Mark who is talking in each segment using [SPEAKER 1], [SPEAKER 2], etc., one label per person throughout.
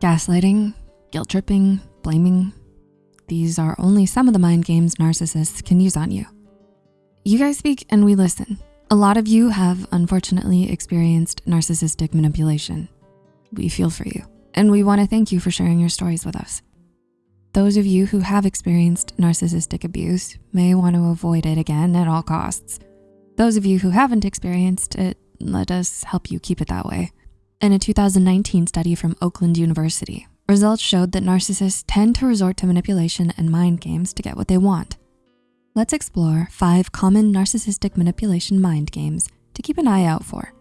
[SPEAKER 1] Gaslighting, guilt tripping, blaming. These are only some of the mind games narcissists can use on you. You guys speak and we listen. A lot of you have unfortunately experienced narcissistic manipulation. We feel for you and we wanna thank you for sharing your stories with us. Those of you who have experienced narcissistic abuse may want to avoid it again at all costs. Those of you who haven't experienced it, let us help you keep it that way. In a 2019 study from Oakland University, results showed that narcissists tend to resort to manipulation and mind games to get what they want. Let's explore five common narcissistic manipulation mind games to keep an eye out for.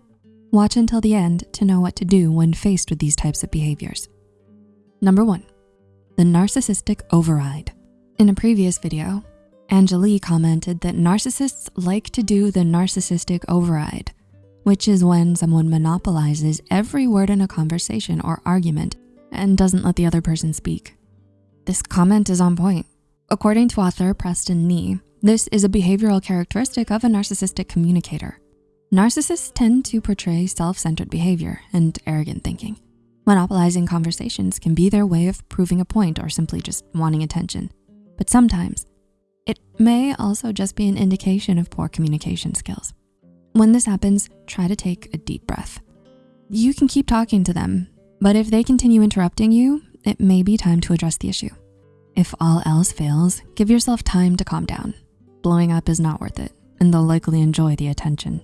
[SPEAKER 1] Watch until the end to know what to do when faced with these types of behaviors. Number one, the narcissistic override. In a previous video, Angelique commented that narcissists like to do the narcissistic override, which is when someone monopolizes every word in a conversation or argument and doesn't let the other person speak. This comment is on point. According to author Preston Ni, this is a behavioral characteristic of a narcissistic communicator. Narcissists tend to portray self-centered behavior and arrogant thinking. Monopolizing conversations can be their way of proving a point or simply just wanting attention. But sometimes it may also just be an indication of poor communication skills. When this happens, try to take a deep breath. You can keep talking to them, but if they continue interrupting you, it may be time to address the issue. If all else fails, give yourself time to calm down. Blowing up is not worth it, and they'll likely enjoy the attention.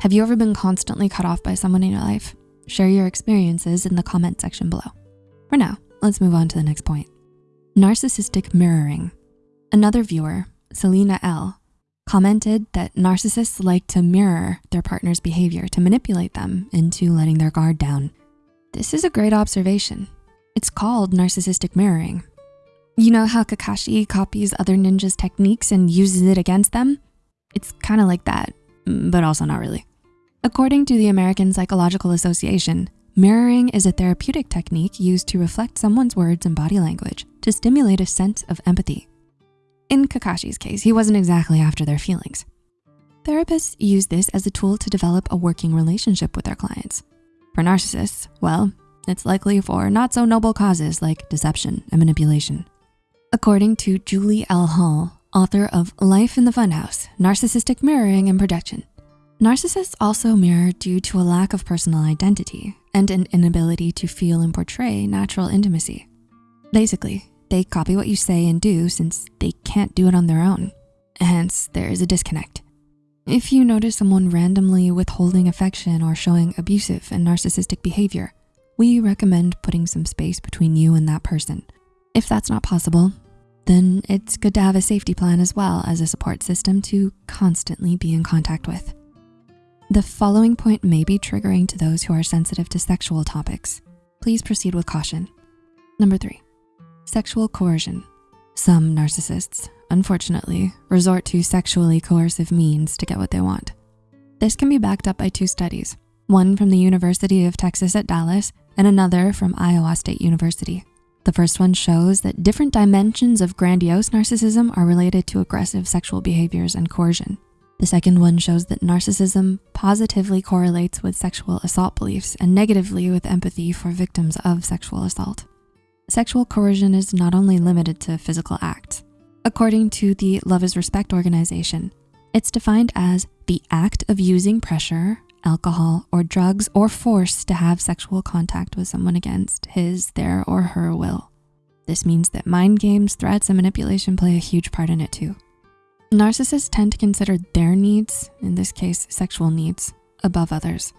[SPEAKER 1] Have you ever been constantly cut off by someone in your life? Share your experiences in the comment section below. For now, let's move on to the next point. Narcissistic mirroring. Another viewer, Selena L, commented that narcissists like to mirror their partner's behavior to manipulate them into letting their guard down. This is a great observation. It's called narcissistic mirroring. You know how Kakashi copies other ninjas' techniques and uses it against them? It's kind of like that, but also not really. According to the American Psychological Association, mirroring is a therapeutic technique used to reflect someone's words and body language to stimulate a sense of empathy. In Kakashi's case, he wasn't exactly after their feelings. Therapists use this as a tool to develop a working relationship with their clients. For narcissists, well, it's likely for not so noble causes like deception and manipulation. According to Julie L. Hall, author of Life in the Funhouse, Narcissistic Mirroring and Projection, Narcissists also mirror due to a lack of personal identity and an inability to feel and portray natural intimacy. Basically, they copy what you say and do since they can't do it on their own. Hence, there is a disconnect. If you notice someone randomly withholding affection or showing abusive and narcissistic behavior, we recommend putting some space between you and that person. If that's not possible, then it's good to have a safety plan as well as a support system to constantly be in contact with. The following point may be triggering to those who are sensitive to sexual topics. Please proceed with caution. Number three, sexual coercion. Some narcissists, unfortunately, resort to sexually coercive means to get what they want. This can be backed up by two studies, one from the University of Texas at Dallas and another from Iowa State University. The first one shows that different dimensions of grandiose narcissism are related to aggressive sexual behaviors and coercion. The second one shows that narcissism positively correlates with sexual assault beliefs and negatively with empathy for victims of sexual assault. Sexual coercion is not only limited to physical acts. According to the Love is Respect organization, it's defined as the act of using pressure, alcohol, or drugs or force to have sexual contact with someone against his, their, or her will. This means that mind games, threats, and manipulation play a huge part in it too. Narcissists tend to consider their needs, in this case, sexual needs, above others.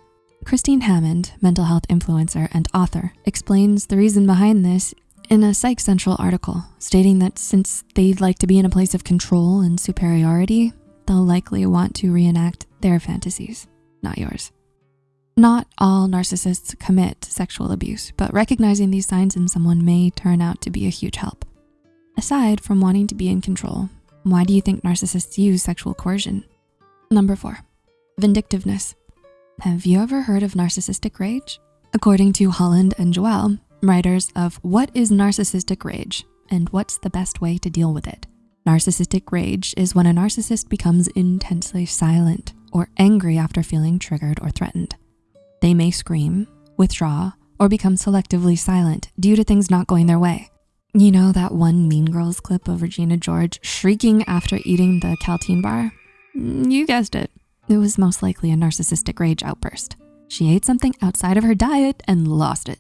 [SPEAKER 1] Christine Hammond, mental health influencer and author, explains the reason behind this in a Psych Central article, stating that since they'd like to be in a place of control and superiority, they'll likely want to reenact their fantasies, not yours. Not all narcissists commit sexual abuse, but recognizing these signs in someone may turn out to be a huge help. Aside from wanting to be in control, why do you think narcissists use sexual coercion? Number four, vindictiveness. Have you ever heard of narcissistic rage? According to Holland and Joel, writers of What is Narcissistic Rage and What's the Best Way to Deal with It? Narcissistic rage is when a narcissist becomes intensely silent or angry after feeling triggered or threatened. They may scream, withdraw, or become selectively silent due to things not going their way. You know that one Mean Girls clip of Regina George shrieking after eating the Kalteen bar? Mm, you guessed it. It was most likely a narcissistic rage outburst. She ate something outside of her diet and lost it.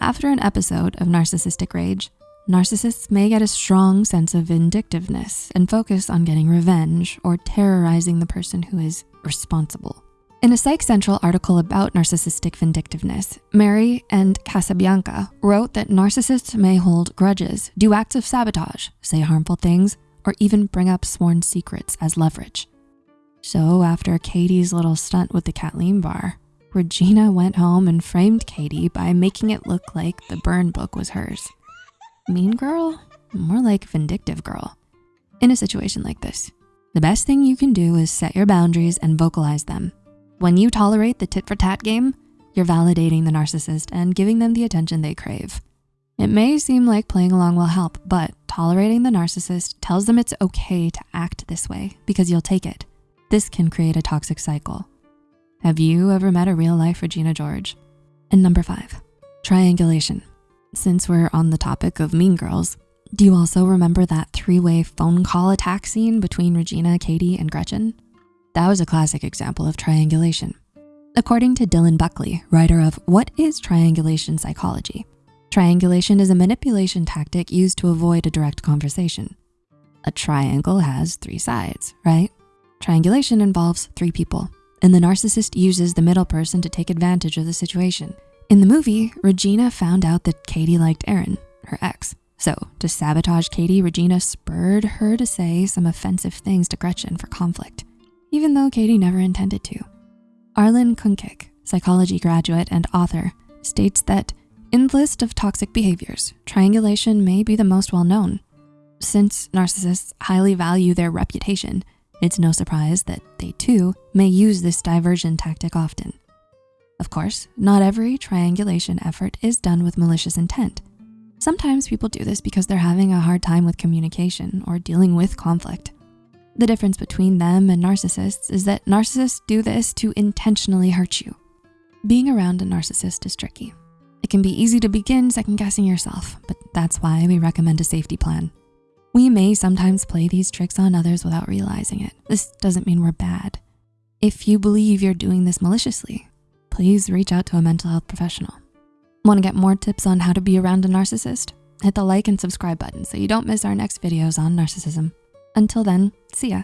[SPEAKER 1] After an episode of narcissistic rage, narcissists may get a strong sense of vindictiveness and focus on getting revenge or terrorizing the person who is responsible. In a Psych Central article about narcissistic vindictiveness, Mary and Casabianca wrote that narcissists may hold grudges, do acts of sabotage, say harmful things, or even bring up sworn secrets as leverage. So after Katie's little stunt with the Kalteen bar, Regina went home and framed Katie by making it look like the burn book was hers. Mean girl? More like vindictive girl. In a situation like this, the best thing you can do is set your boundaries and vocalize them when you tolerate the tit for tat game, you're validating the narcissist and giving them the attention they crave. It may seem like playing along will help, but tolerating the narcissist tells them it's okay to act this way because you'll take it. This can create a toxic cycle. Have you ever met a real life Regina George? And number five, triangulation. Since we're on the topic of mean girls, do you also remember that three-way phone call attack scene between Regina, Katie, and Gretchen? That was a classic example of triangulation. According to Dylan Buckley, writer of What is Triangulation Psychology? Triangulation is a manipulation tactic used to avoid a direct conversation. A triangle has three sides, right? Triangulation involves three people, and the narcissist uses the middle person to take advantage of the situation. In the movie, Regina found out that Katie liked Aaron, her ex. So to sabotage Katie, Regina spurred her to say some offensive things to Gretchen for conflict even though Katie never intended to. Arlin Cuncic, psychology graduate and author, states that in the list of toxic behaviors, triangulation may be the most well-known. Since narcissists highly value their reputation, it's no surprise that they too may use this diversion tactic often. Of course, not every triangulation effort is done with malicious intent. Sometimes people do this because they're having a hard time with communication or dealing with conflict. The difference between them and narcissists is that narcissists do this to intentionally hurt you. Being around a narcissist is tricky. It can be easy to begin second guessing yourself, but that's why we recommend a safety plan. We may sometimes play these tricks on others without realizing it. This doesn't mean we're bad. If you believe you're doing this maliciously, please reach out to a mental health professional. Wanna get more tips on how to be around a narcissist? Hit the like and subscribe button so you don't miss our next videos on narcissism. Until then, see ya.